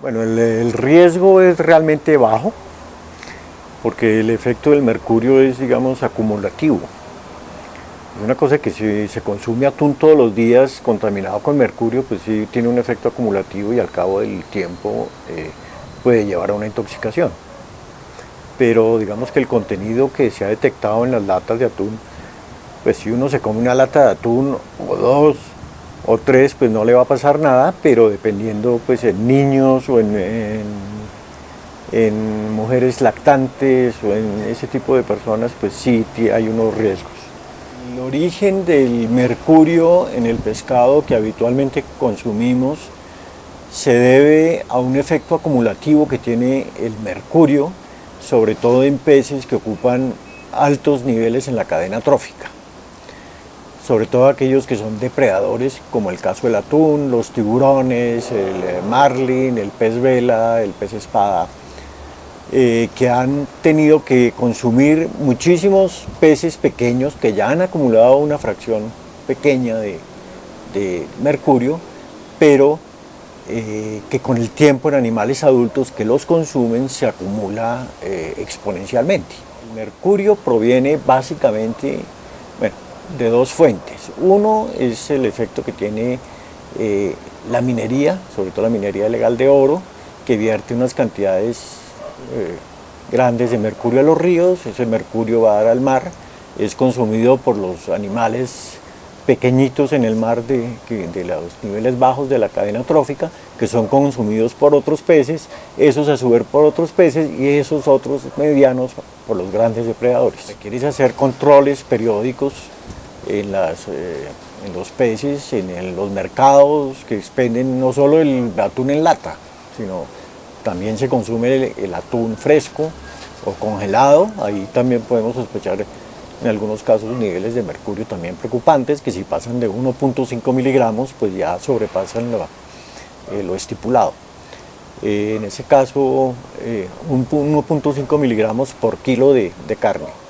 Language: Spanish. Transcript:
Bueno, el, riesgo es realmente bajo porque el efecto del mercurio es, digamos, acumulativo. Es una cosa que si se consume atún todos los días contaminado con mercurio, pues sí tiene un efecto acumulativo y al cabo del tiempo eh, puede llevar a una intoxicación. Pero digamos que el contenido que se ha detectado en las latas de atún, pues si uno se come una lata de atún o dos o tres, pues no le va a pasar nada, pero dependiendo pues en niños o en, en, en mujeres lactantes o en ese tipo de personas, pues sí hay unos riesgos. El origen del mercurio en el pescado que habitualmente consumimos se debe a un efecto acumulativo que tiene el mercurio, sobre todo en peces que ocupan altos niveles en la cadena trófica. Sobre todo aquellos que son depredadores, como el caso del atún, los tiburones, el marlin, el pez vela, el pez espada, eh, que han tenido que consumir muchísimos peces pequeños que ya han acumulado una fracción pequeña de, mercurio, pero eh, que con el tiempo en animales adultos que los consumen se acumula eh, exponencialmente. El mercurio proviene básicamente bueno, de dos fuentes. Uno es el efecto que tiene eh, la minería, sobre todo la minería legal de oro, que vierte unas cantidades eh, grandes de mercurio a los ríos, ese mercurio va a dar al mar, es consumido por los animales pequeñitos en el mar de, los niveles bajos de la cadena trófica, que son consumidos por otros peces, esos a su vez por otros peces y esos otros medianos por los grandes depredadores. Quieres hacer controles periódicos eh, en los peces, en los mercados que expenden no solo el atún en lata, sino también se consume el, atún fresco o congelado, ahí también podemos sospechar en algunos casos niveles de mercurio también preocupantes, que si pasan de 1.5 miligramos, pues ya sobrepasan lo, eh, estipulado. Eh, en ese caso, eh, 1.5 miligramos por kilo de carne.